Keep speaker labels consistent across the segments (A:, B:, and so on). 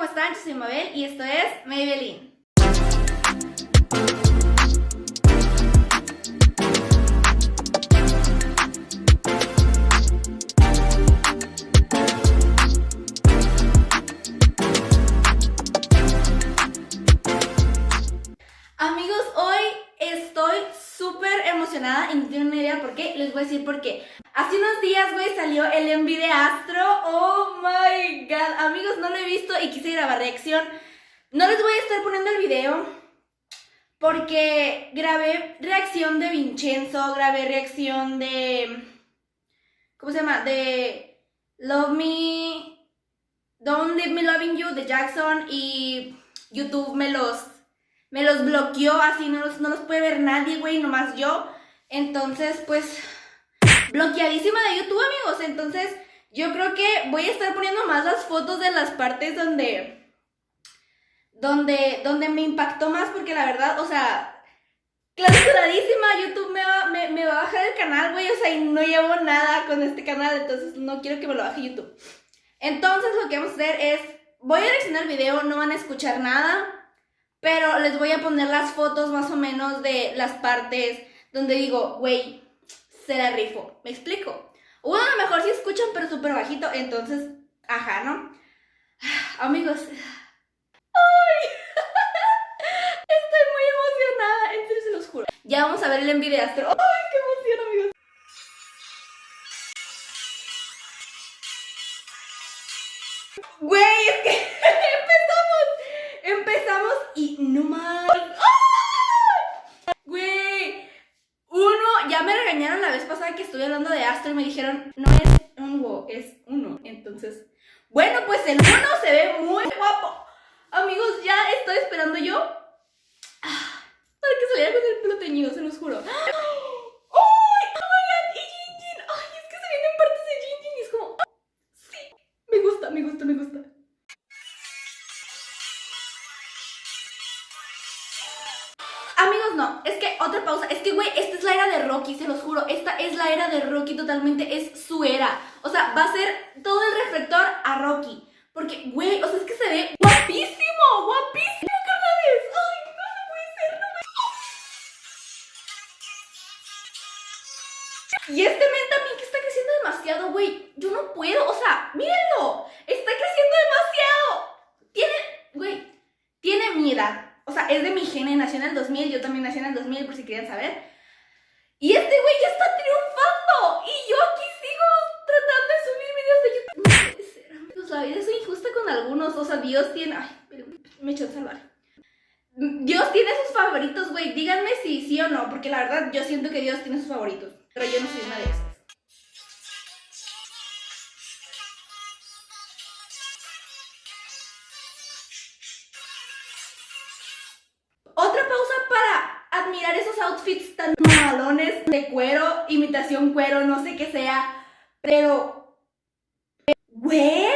A: ¿cómo están? Yo soy Mabel y esto es Maybelline. Hoy estoy súper emocionada y no tengo ni idea por qué. Les voy a decir por qué. Hace unos días, güey, salió el envi de Astro. Oh my god. Amigos, no lo he visto y quise grabar reacción. No les voy a estar poniendo el video porque grabé reacción de Vincenzo, grabé reacción de... ¿Cómo se llama? De Love Me... Don't Leave Me Loving You de Jackson y YouTube me los me los bloqueó, así no los, no los puede ver nadie, güey, nomás yo. Entonces, pues, bloqueadísima de YouTube, amigos. Entonces, yo creo que voy a estar poniendo más las fotos de las partes donde, donde, donde me impactó más, porque la verdad, o sea, clausuradísima, YouTube me va, me, me va a bajar el canal, güey, o sea, y no llevo nada con este canal, entonces no quiero que me lo baje YouTube. Entonces, lo que vamos a hacer es, voy a reaccionar el video, no van a escuchar nada, pero les voy a poner las fotos más o menos de las partes donde digo, güey, se la rifo. ¿Me explico? O a lo mejor sí escuchan, pero súper bajito. Entonces, ajá, ¿no? Amigos. ¡Ay! Estoy muy emocionada. En serio se los juro. Ya vamos a ver el envío de Astro. ¡Ay, qué emoción, amigos! Güey, es que no más. ¡Ah! Güey, uno, ya me regañaron la vez pasada que estuve hablando de Astro y me dijeron, no es un es uno. Entonces, bueno, pues el uno se ve muy guapo. Amigos, ya estoy esperando yo ah, para que saliera con el pelo teñido, se los juro. Totalmente, es su era, o sea, va a ser todo el reflector a Rocky, porque güey, o sea, es que se ve guapísimo, guapísimo, carnales, ay, no, no puede ser, no me... Y este men también que está creciendo demasiado, güey, yo no puedo, o sea, mírenlo, está creciendo demasiado, tiene, güey, tiene mi o sea, es de mi gene, nació en el 2000, yo también nací en el 2000 por si querían saber. Y este güey ya está triunfando. Y yo aquí sigo tratando de subir videos de YouTube. No puede ser, amigos, la vida es injusta con algunos. O sea, Dios tiene... Ay, me echó a salvar. Dios tiene sus favoritos, güey. Díganme si sí o no, porque la verdad yo siento que Dios tiene sus favoritos. Pero yo no soy una de esas. admirar esos outfits tan malones de cuero, imitación cuero, no sé qué sea, pero... ¡Güey!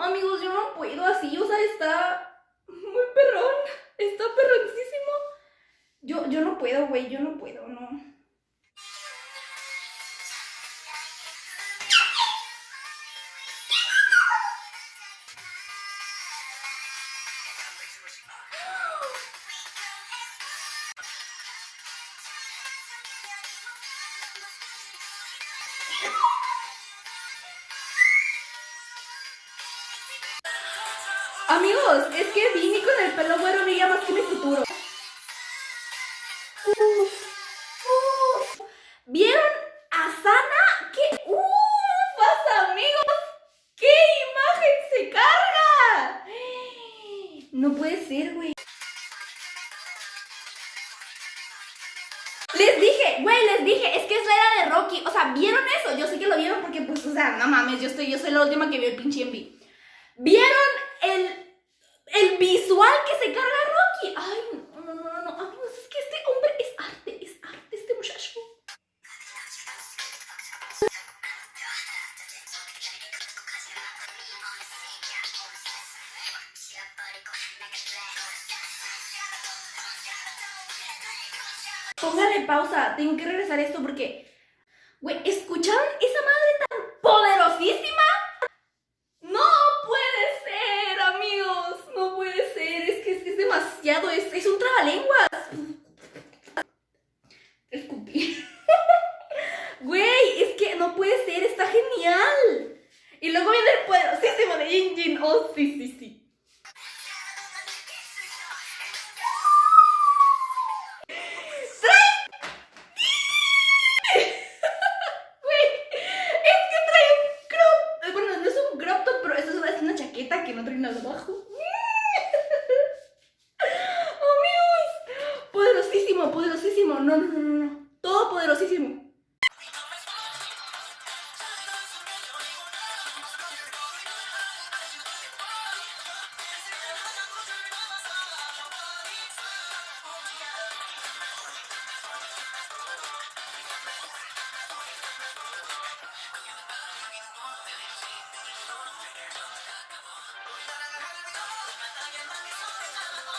A: Amigos, yo no puedo así, o sea, está muy perrón, está perroncísimo. Yo, yo no puedo, güey, yo no puedo, no. Amigos, es que Vini con el pelo güero brilla más que mi futuro. ¿Vieron a Sana? ¿Qué? pasa, amigos! ¡Qué imagen se carga! No puede ser, güey. Les dije, güey, les dije, es que es era de Rocky. O sea, ¿vieron eso? Yo sé que lo vieron porque, pues, o sea, no mames, yo, estoy, yo soy la última que vio el pinche envy. ¿Vieron el, el visual que se carga Rocky? Ay, no, no, no, no, amigos, es que este hombre es arte, es arte, este muchacho. Póngale pausa, tengo que regresar esto porque, güey, ¿escucharon esa madre tan poderosísima? Demasiado, es, es un trabalenguas. Escupí. Güey, es que no puede ser, está genial. Y luego viene el poderosísimo de Jin Oh, sí, sí, sí. Poderosísimo, poderosísimo. No, no, no, no, todo poderosísimo.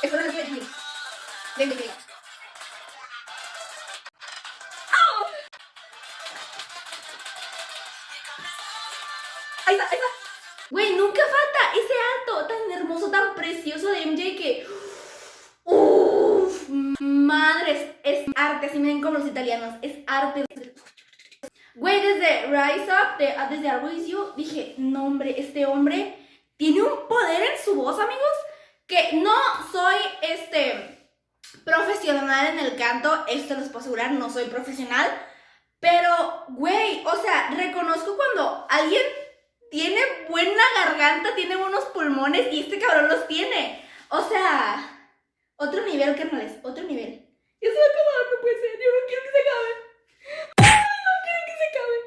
A: Espero que lo aquí. Ven, precioso de MJ que... Uff, madres, es arte, así miren como los italianos, es arte. Güey, desde Rise Up, de, desde Arboicio, dije, no hombre, este hombre tiene un poder en su voz, amigos, que no soy este profesional en el canto, esto les puedo asegurar, no soy profesional, pero güey, o sea, reconozco cuando alguien tiene buena garganta, tiene buenos pulmones y este cabrón los tiene. O sea, otro nivel, carnales, otro nivel. Ya se va a acabar, no puede ser, yo no quiero que se acabe. no quiero que se acabe.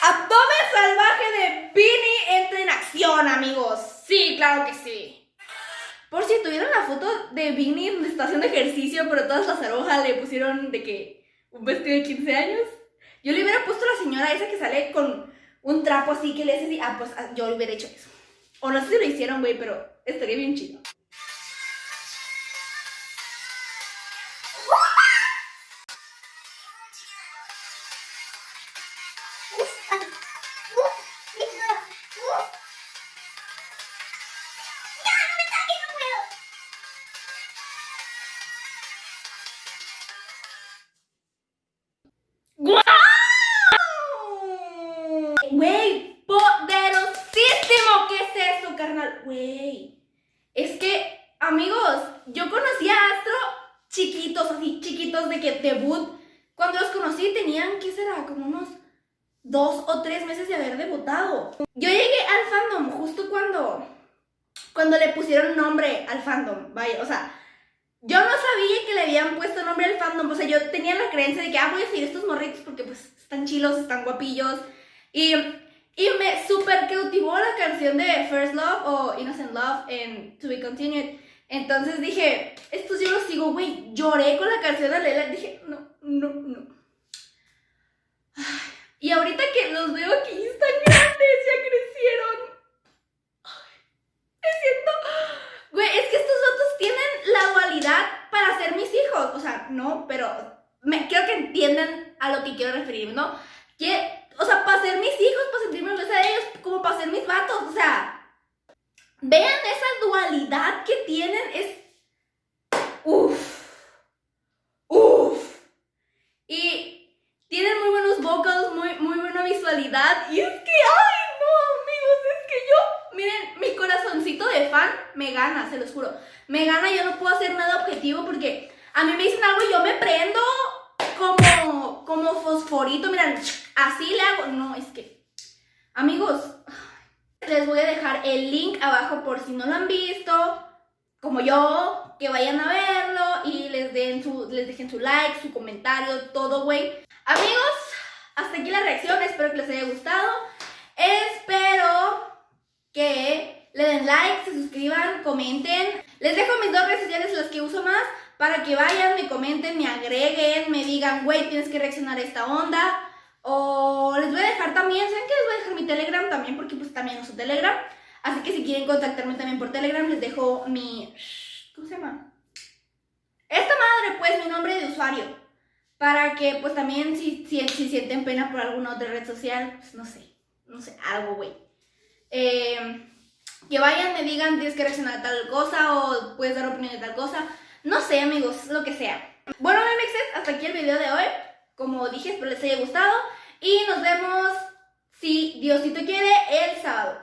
A: Abdomen salvaje de Vinny entra en acción, amigos. Sí, claro que sí. Por si tuvieron la foto de Vinny donde está haciendo ejercicio, pero todas las arojas le pusieron de que un vestido de 15 años. Yo le hubiera puesto a la señora esa que sale con un trapo así que le hace así. Ah, pues ah, yo hubiera hecho eso. O no sé si lo hicieron, güey, pero estaría bien chido. Güey, poderosísimo. ¿Qué es eso, carnal? Güey. Es que, amigos, yo conocí a Astro chiquitos, así, chiquitos de que debut. Cuando los conocí tenían, ¿qué será? Como unos dos o tres meses de haber debutado. Yo llegué al fandom justo cuando, cuando le pusieron nombre al fandom. Vaya, o sea, yo no sabía que le habían puesto nombre al fandom. O sea, yo tenía la creencia de que, ah, voy a seguir estos morritos porque pues están chilos, están guapillos. Y, y me super cautivó la canción de First Love o Innocent Love en To Be Continued. Entonces dije, estos yo los sigo, güey. Lloré con la canción de Lela. Dije, no, no, no. Y ahorita que los veo aquí están grandes, ya crecieron. Siento... Güey, es que estos otros tienen la dualidad para ser mis hijos. O sea, no, pero me, quiero que entiendan a lo que quiero referirme, ¿no? Que o sea, para ser mis hijos, para sentirme orgullosa de ellos, como para ser mis vatos, o sea, vean esa dualidad que tienen, es, uff, uff, y tienen muy buenos vocals, muy, muy buena visualidad, y es que, ay, no, amigos, es que yo, miren, mi corazoncito de fan me gana, se los juro, me gana, yo no puedo hacer nada objetivo porque a mí me dicen algo y yo me prendo, como, como fosforito, miren, así le hago. No, es que, amigos, Les voy a dejar el link abajo por si no lo han visto, como yo, que vayan a verlo y les, den su, les dejen su like, su comentario, todo, güey. Amigos, hasta aquí la reacción, espero que les haya gustado. Espero que le den like, se suscriban, comenten. Les dejo mis dos redes sociales, las que uso más, para que vayan, me comenten, me agreguen, me digan, güey, tienes que reaccionar a esta onda. O les voy a dejar también, ¿saben que les voy a dejar mi Telegram también? Porque pues también uso Telegram. Así que si quieren contactarme también por Telegram, les dejo mi... ¿Cómo se llama? Esta madre, pues, mi nombre de usuario. Para que, pues, también si, si, si sienten pena por alguna otra red social, pues, no sé. No sé, algo, güey. Eh, que vayan, me digan, tienes que reaccionar a tal cosa o puedes dar opinión de tal cosa. No sé, amigos, lo que sea. Bueno, memexes, hasta aquí el video de hoy. Como dije, espero les haya gustado. Y nos vemos, si Diosito quiere, el sábado.